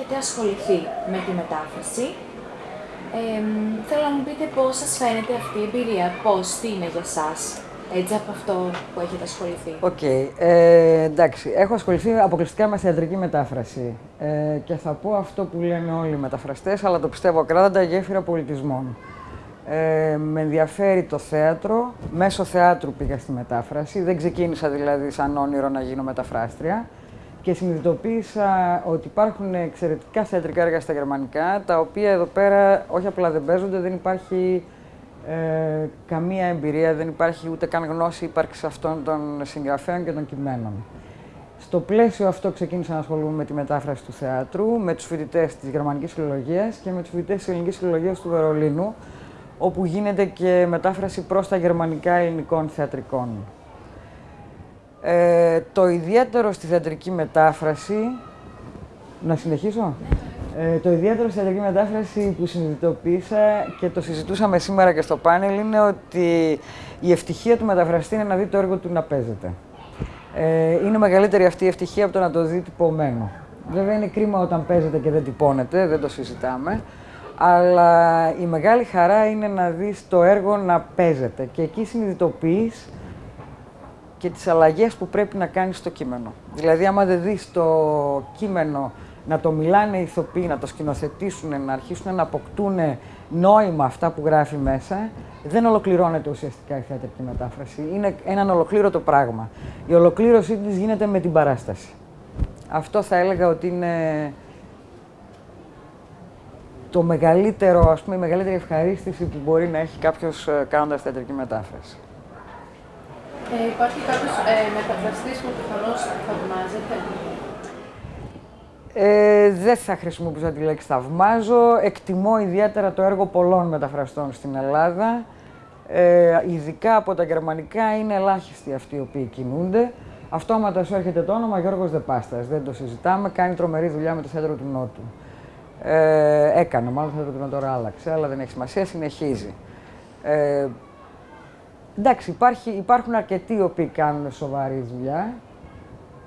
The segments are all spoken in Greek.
έχετε ασχοληθεί με τη μετάφραση. Ε, θέλω να μου πείτε πώς σας φαίνεται αυτή η εμπειρία, πώς, τι είναι για σας, έτσι από αυτό που έχετε ασχοληθεί. OK. Okay. Ε, εντάξει, έχω ασχοληθεί αποκλειστικά με θεατρική μετάφραση. Ε, και θα πω αυτό που λένε όλοι οι μεταφραστές, αλλά το πιστεύω ακράδαντα, γέφυρα πολιτισμών. Ε, με ενδιαφέρει το θέατρο. Μέσω θεάτρου πήγα στη μετάφραση. Δεν ξεκίνησα δηλαδή σαν όνειρο να γίνω μεταφράστρια. Και συνειδητοποίησα ότι υπάρχουν εξαιρετικά θεατρικά έργα στα γερμανικά, τα οποία εδώ πέρα όχι απλά δεν παίζονται, δεν υπάρχει ε, καμία εμπειρία, δεν υπάρχει ούτε καν γνώση ύπαρξης αυτών των συγγραφέων και των κειμένων. Στο πλαίσιο αυτό ξεκίνησα να ασχολούμαι με τη μετάφραση του θεάτρου, με τους φοιτητές της γερμανικής φιλολογίας και με τους φοιτητές της ελληνικής φιλολογίας του Βερολίνου, όπου γίνεται και μετάφραση προς τα γερμανικά ελληνικών θεατρικών. Ε, το ιδιαίτερο στη θεατρική μετάφραση... Να συνεχίσω; Ε, το ιδιαίτερο στη θεατρική μετάφραση που συνειδητοποίησα και το συζητούσαμε σήμερα και στο πάνελ είναι ότι η ευτυχία του μεταφραστή είναι να δει το έργο του να παίζεται. Ε, είναι μεγαλύτερη αυτή η ευτυχία από το να το δει τυπωμένο. Βέβαια είναι κρίμα όταν παίζεται και δεν τυπώνεται, δεν το συζητάμε. Αλλά η μεγάλη χαρά είναι να δεις το έργο να παίζεται και εκεί συνειδητοποιείς και τις αλλαγές που πρέπει να κάνεις στο κείμενο. Δηλαδή, άμα δεν δεις το κείμενο να το μιλάνε οι ηθοποιοί, να το σκηνοθετήσουν, να αρχίσουν να αποκτούν νόημα αυτά που γράφει μέσα, δεν ολοκληρώνεται ουσιαστικά η θεατρική μετάφραση. Είναι ένα ολοκλήρωτο πράγμα. Η ολοκλήρωσή της γίνεται με την παράσταση. Αυτό θα έλεγα ότι είναι το μεγαλύτερο, ας πούμε, η μεγαλύτερη ευχαρίστηση που μπορεί να έχει κάποιος ε, κάνοντας θεατρική μετάφραση. Ε, υπάρχει κάποιος ε, μεταφραστής που πιθανώς θαυμάζεται; Ε, δεν θα χρησιμοποιήσω τη λέξη θαυμάζω. Εκτιμώ ιδιαίτερα το έργο πολλών μεταφραστών στην Ελλάδα. Ε, ειδικά από τα γερμανικά είναι ελάχιστοι αυτοί οι οποίοι κινούνται. Αυτόματα σου έρχεται το όνομα Γιώργος Δεπάστας. Δεν το συζητάμε. Κάνει τρομερή δουλειά με το θέατρο του Νότου. Ε, έκανε, μάλλον θα το τώρα άλλαξε, αλλά δεν έχει σημασία, συνεχίζει. Ε, εντάξει, υπάρχει, υπάρχουν αρκετοί οι οποίοι κάνουν σοβαρή δουλειά.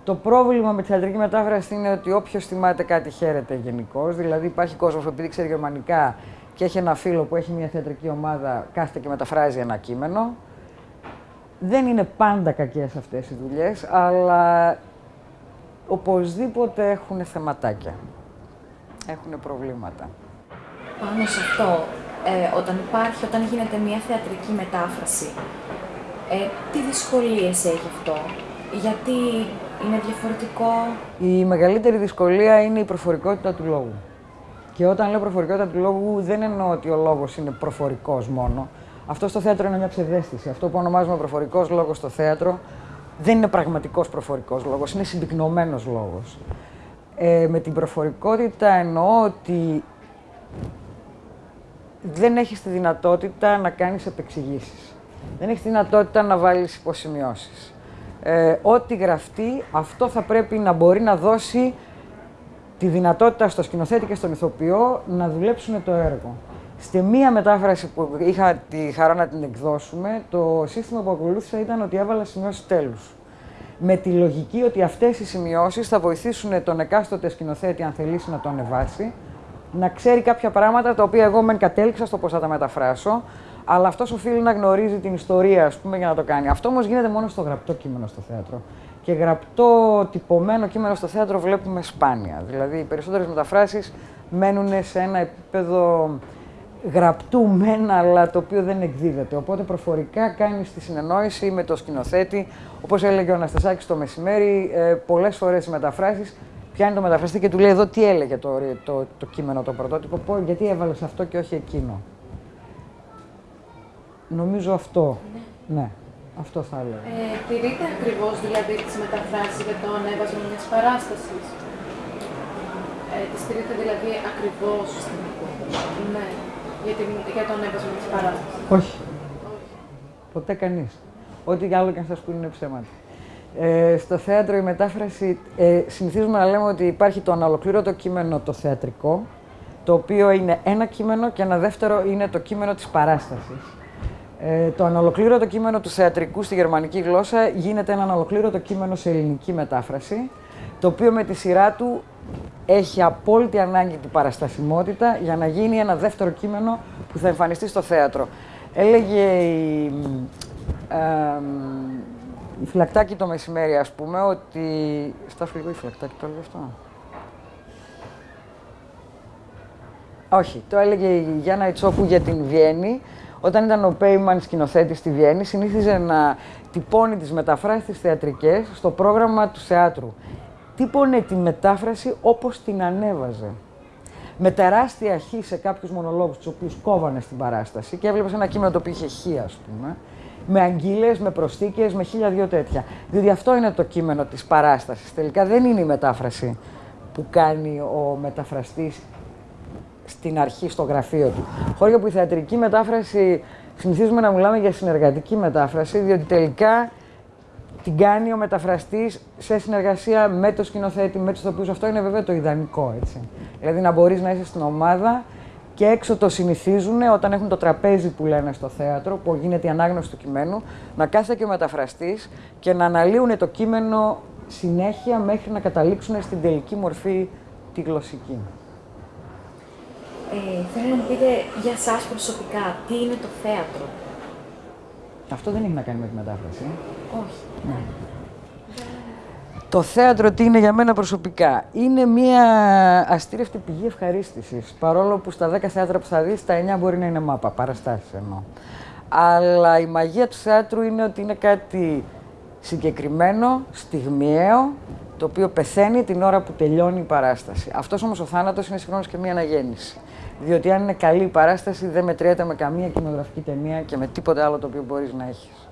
Το πρόβλημα με τη θεατρική μετάφραση είναι ότι όποιος θυμάται κάτι χαίρεται γενικώς. Δηλαδή, υπάρχει κόσμος που επειδή ξέρει γερμανικά και έχει ένα φίλο που έχει μια θεατρική ομάδα, κάθεται και μεταφράζει ένα κείμενο. Δεν είναι πάντα κακές αυτές οι δουλειές, αλλά οπωσδήποτε έχουν θεματάκια έχουν προβλήματα. Πάνω σε αυτό, ε, όταν υπάρχει, όταν γίνεται μια θεατρική μετάφραση, ε, τι δυσκολίες έχει αυτό, γιατί είναι διαφορετικό; Η μεγαλύτερη δυσκολία είναι η προφορικότητα του λόγου. Και όταν λέω προφορικότητα του λόγου, δεν εννοώ ότι ο λόγος είναι προφορικός μόνο. Αυτό στο θέατρο είναι μια ψευδέστηση. Αυτό που ονομάζουμε προφορικός λόγος στο θέατρο δεν είναι πραγματικός προφορικός λόγος, είναι συμπυκνωμένος λόγος. Ε, με την προφορικότητα εννοώ ότι δεν έχεις τη δυνατότητα να κάνεις επεξηγήσεις. Δεν έχεις τη δυνατότητα να βάλεις υποσημειώσεις. Ε, ό,τι γραφτεί, αυτό θα πρέπει να μπορεί να δώσει τη δυνατότητα στο σκηνοθέτη και στον ηθοποιό να δουλέψουν το έργο. Στη μία μετάφραση που είχα τη χαρά να την εκδώσουμε, το σύστημα που ακολούθησα ήταν ότι έβαλα σημειώσεις τέλους με τη λογική ότι αυτές οι σημειώσεις θα βοηθήσουν τον εκάστοτε σκηνοθέτη, αν θελήσει να το ανεβάσει, να ξέρει κάποια πράγματα τα οποία εγώ μεν κατέληξα στο πώς θα τα μεταφράσω, αλλά αυτός οφείλει να γνωρίζει την ιστορία, ας πούμε, για να το κάνει. Αυτό όμως γίνεται μόνο στο γραπτό κείμενο στο θέατρο. Και γραπτό, τυπωμένο κείμενο στο θέατρο βλέπουμε σπάνια. Δηλαδή, οι περισσότερες μεταφράσεις μένουν σε ένα επίπεδο γραπτού μεν, αλλά το οποίο δεν εκδίδεται. Οπότε προφορικά κάνεις τη συνεννόηση με το σκηνοθέτη. Όπως έλεγε ο Αναστασάκης το μεσημέρι, ε, πολλές φορές οι μεταφράσεις πιάνει το μεταφραστή και του λέει εδώ τι έλεγε το, το, το κείμενο, το πρωτότυπο, γιατί έβαλες αυτό και όχι εκείνο. Νομίζω αυτό. Ναι. ναι. Αυτό θα έλεγα. Ε, τηρείτε ακριβώς δηλαδή τις μεταφράσεις για το ανέβασμα μιας παράστασης; Ε, τις τηρείτε δηλαδή ακριβώς; Ναι για, την, για τον έβασμα της παράστασης; Όχι. Ποτέ κανείς. Ό,τι άλλο και αν σας πούνε είναι ψέματα. Ε, στο θέατρο η μετάφραση, ε, συνηθίζουμε να λέμε ότι υπάρχει το αναλοκλήρωτο κείμενο το θεατρικό, το οποίο είναι ένα κείμενο και ένα δεύτερο είναι το κείμενο της παράστασης. Ε, το αναλοκλήρωτο κείμενο του θεατρικού στη γερμανική γλώσσα γίνεται ένα αναλοκλήρωτο κείμενο σε ελληνική μετάφραση, το οποίο με τη σειρά του έχει απόλυτη ανάγκη την παραστασιμότητα για να γίνει ένα δεύτερο κείμενο που θα εμφανιστεί στο θέατρο. Έλεγε η, ε, η Φυλακτάκη το μεσημέρι, ας πούμε, ότι... Στάσου λίγο η Φυλακτάκη, το έλεγε αυτό. Όχι, το έλεγε η Γιάννα Ιτσόκου για την Βιέννη. Όταν ήταν ο Πέιμαν σκηνοθέτης στη Βιέννη, συνήθιζε να τυπώνει τις μεταφράσεις τις θεατρικές στο πρόγραμμα του θεάτρου. Τύπωνε τη μετάφραση όπως την ανέβαζε. Με τεράστια χ σε κάποιους μονολόγους, τους οποίους κόβανε στην παράσταση και έβλεπες ένα κείμενο το οποίο είχε χ, ας πούμε, με αγγείλες, με προσθήκες, με χίλια δυο τέτοια. Διότι αυτό είναι το κείμενο της παράστασης. Τελικά δεν είναι η μετάφραση που κάνει ο μεταφραστής στην αρχή στο γραφείο του. Χώρια που η θεατρική μετάφραση συνηθίζουμε να μιλάμε για συνεργατική μετάφραση, διότι τελικά την κάνει ο μεταφραστής σε συνεργασία με το σκηνοθέτη, με τους ηθοποιού. Αυτό είναι βέβαια το ιδανικό, έτσι. Δηλαδή να μπορείς να είσαι στην ομάδα και έξω το συνηθίζουν όταν έχουν το τραπέζι που λένε στο θέατρο, που γίνεται η ανάγνωση του κειμένου, να κάθεται και ο μεταφραστής και να αναλύουν το κείμενο συνέχεια μέχρι να καταλήξουν στην τελική μορφή τη γλωσσική. Ε, θέλω να μου πείτε για σας προσωπικά, τι είναι το θέατρο; Αυτό δεν έχει να κάνει με τη μετάφραση. Όχι. Ναι. Το θέατρο τι είναι για μένα προσωπικά. Είναι μια αστήρευτη πηγή ευχαρίστησης. Παρόλο που στα 10 θέατρα που θα δεις, τα 9 μπορεί να είναι μάπα, παραστάσεις εννοώ. Αλλά η μαγεία του θέατρου είναι ότι είναι κάτι συγκεκριμένο, στιγμιαίο, το οποίο πεθαίνει την ώρα που τελειώνει η παράσταση. Αυτός όμως ο θάνατος είναι συγχρόνως και μια αναγέννηση. Διότι αν είναι καλή η παράσταση, δεν μετριέται με καμία κινηματογραφική ταινία και με τίποτε άλλο το οποίο μπορείς να έχεις.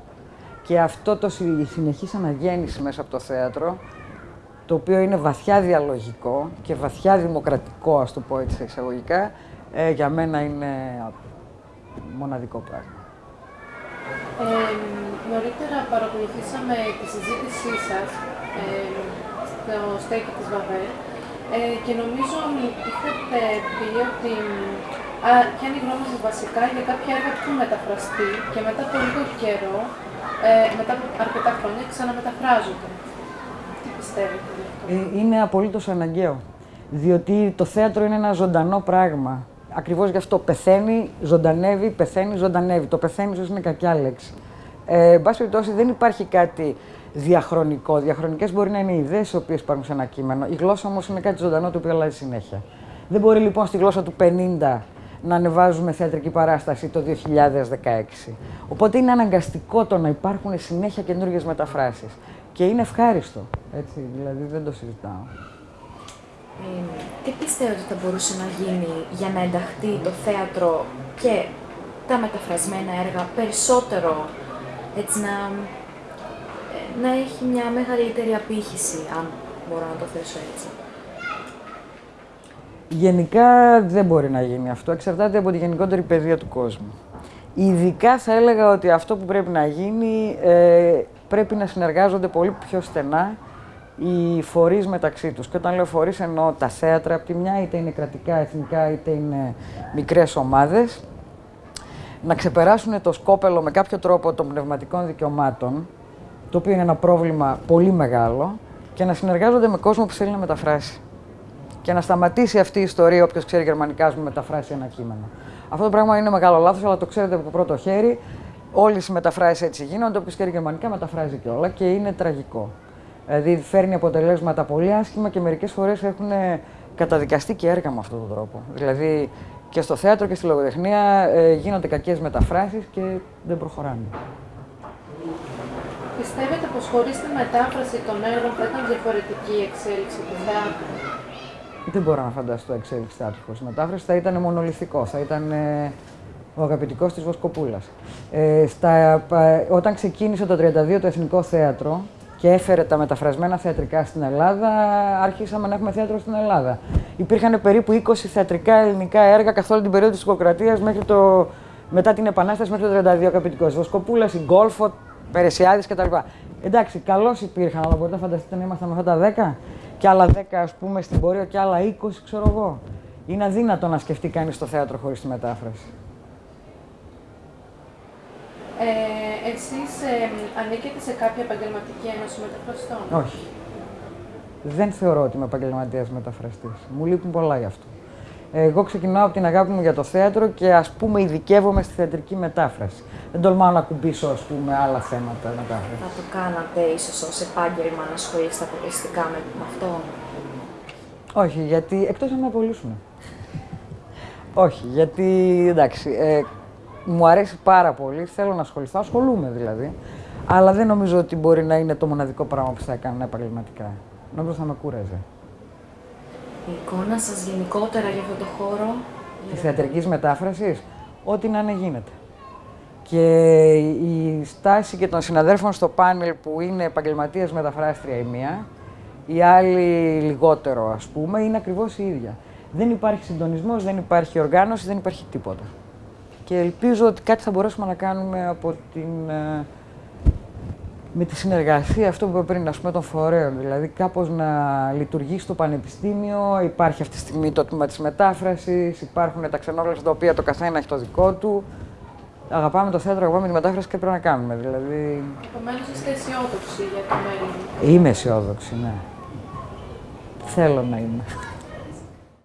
Και αυτό το η συνεχής αναγέννηση μέσα από το θέατρο, το οποίο είναι βαθιά διαλογικό και βαθιά δημοκρατικό, ας το πω έτσι εισαγωγικά, ε, για μένα είναι μοναδικό πράγμα. Ε, νωρίτερα παρακολουθήσαμε τη συζήτησή σας ε, στο στέκι της Βαβέλ ε, και νομίζω είχατε πει ότι α, ποια είναι η γνώμη σας βασικά; Για κάποια έργα που έχουν μεταφραστεί και μετά από λίγο καιρό ε, μετά από αρκετά χρόνια ξαναμεταφράζονται. Τι πιστεύετε γι' αυτό; Ε, είναι απολύτως αναγκαίο. Διότι το θέατρο είναι ένα ζωντανό πράγμα. Ακριβώς γι' αυτό πεθαίνει, ζωντανεύει, πεθαίνει, ζωντανεύει. Το πεθαίνει ίσως είναι κακιά λέξη. Ε, εν πάση περιπτώσει δεν υπάρχει κάτι διαχρονικό. Διαχρονικές μπορεί να είναι οι ιδέες οι οποίες υπάρχουν σε ένα κείμενο. Η γλώσσα όμως είναι κάτι ζωντανό το οποίο αλλάζει συνέχεια. Δεν μπορεί λοιπόν στη γλώσσα του 50 να ανεβάζουμε θεατρική παράσταση το 2016. Οπότε είναι αναγκαστικό το να υπάρχουν συνέχεια καινούργιες μεταφράσεις. Και είναι ευχάριστο. Έτσι, δηλαδή δεν το συζητάω. Ε, τι πιστεύετε ότι θα μπορούσε να γίνει για να ενταχθεί το θέατρο και τα μεταφρασμένα έργα περισσότερο, έτσι να, ε, να έχει μια μεγαλύτερη απήχηση, αν μπορώ να το θέσω έτσι; Γενικά δεν μπορεί να γίνει αυτό. Εξαρτάται από τη γενικότερη παιδεία του κόσμου. Ειδικά θα έλεγα ότι αυτό που πρέπει να γίνει ε, πρέπει να συνεργάζονται πολύ πιο στενά οι φορείς μεταξύ τους. Και όταν λέω φορείς εννοώ τα θέατρα από τη μια, είτε είναι κρατικά, εθνικά, είτε είναι μικρές ομάδες, να ξεπεράσουν το σκόπελο με κάποιο τρόπο των πνευματικών δικαιωμάτων, το οποίο είναι ένα πρόβλημα πολύ μεγάλο, και να συνεργάζονται με κόσμο που θέλει να μεταφράσει και να σταματήσει αυτή η ιστορία, όποιος ξέρει γερμανικά, να μεταφράσει ένα κείμενο. Αυτό το πράγμα είναι μεγάλο λάθος, αλλά το ξέρετε από το πρώτο χέρι. Όλες οι μεταφράσεις έτσι γίνονται. Όποιος ξέρει γερμανικά μεταφράζει και όλα και είναι τραγικό. Δηλαδή φέρνει αποτελέσματα πολύ άσχημα και μερικές φορές έχουν καταδικαστεί και έργα με αυτόν τον τρόπο. Δηλαδή και στο θέατρο και στη λογοτεχνία ε, γίνονται κακές μεταφράσεις και δεν προχωράνε. Πιστεύετε πως χωρίς τη μετάφραση των έργων θα ήταν διαφορετική η εξέλιξη του θεάτρου; Δεν μπορώ να φανταστώ εξέλιξη χωρίς μετάφρασης. Θα ήταν μονολυθικό. Θα ήταν ε, ο αγαπητικός της Βοσκοπούλας. Ε, όταν ξεκίνησε το 1932 το Εθνικό Θέατρο και έφερε τα μεταφρασμένα θεατρικά στην Ελλάδα, άρχισαμε να έχουμε θέατρο στην Ελλάδα. Υπήρχαν περίπου 20 θεατρικά ελληνικά έργα καθ' όλη την περίοδο της Οικοκρατία μέχρι το, μετά την Επανάσταση μέχρι το 1932 αγαπητικός. Βοσκοπούλας, η Γκόλφο, Περεσιάδης κτλ. Εντάξει, καλώς υπήρχαν, αλλά μπορείτε να φανταστείτε να ήμασταν με αυτά τα 10 και άλλα 10 ας πούμε στην πορεία και άλλα 20 ξέρω εγώ. Είναι αδύνατο να σκεφτεί κανείς το θέατρο χωρίς τη μετάφραση. Ε, εσείς ε, ανήκετε σε κάποια επαγγελματική ένωση μεταφραστών; Όχι. Δεν θεωρώ ότι είμαι επαγγελματίας μεταφραστής. Μου λείπουν πολλά γι' αυτό. Εγώ ξεκινάω από την αγάπη μου για το θέατρο και ας πούμε ειδικεύομαι στη θεατρική μετάφραση. Δεν τολμάω να ακουμπήσω ας πούμε άλλα θέματα μετάφραση. Θα το κάνατε ίσως ως επάγγελμα να ασχολείστε αποκλειστικά με με αυτό; Όχι, γιατί εκτός αν με απολύσουν. Όχι, γιατί εντάξει, ε, μου αρέσει πάρα πολύ, θέλω να ασχοληθώ, ασχολούμαι δηλαδή. Αλλά δεν νομίζω ότι μπορεί να είναι το μοναδικό πράγμα που θα έκανα επαγγελματικά. Νομίζω θα με κούραζε. Η εικόνα σας γενικότερα για αυτό το χώρο. Της θεατρικής μετάφρασης, ό,τι να είναι γίνεται. Και η στάση και των συναδέλφων στο πάνελ που είναι επαγγελματία μεταφράστρια η μία, η άλλη λιγότερο ας πούμε, είναι ακριβώς η ίδια. Δεν υπάρχει συντονισμός, δεν υπάρχει οργάνωση, δεν υπάρχει τίποτα. Και ελπίζω ότι κάτι θα μπορέσουμε να κάνουμε από την, ε, με τη συνεργασία, αυτό που είπα πριν, ας πούμε, των φορέων. Δηλαδή, κάπως να λειτουργεί στο πανεπιστήμιο, υπάρχει αυτή τη στιγμή το τμήμα της μετάφρασης, υπάρχουν τα ξενόγλωσσα τα οποία το καθένα έχει το δικό του. Αγαπάμε το θέατρο, αγαπάμε τη μετάφραση και πρέπει να κάνουμε. Δηλαδή, Επομένως είστε αισιόδοξοι για το μέλλον. είμαι αισιόδοξη, ναι. Θέλω να είμαι.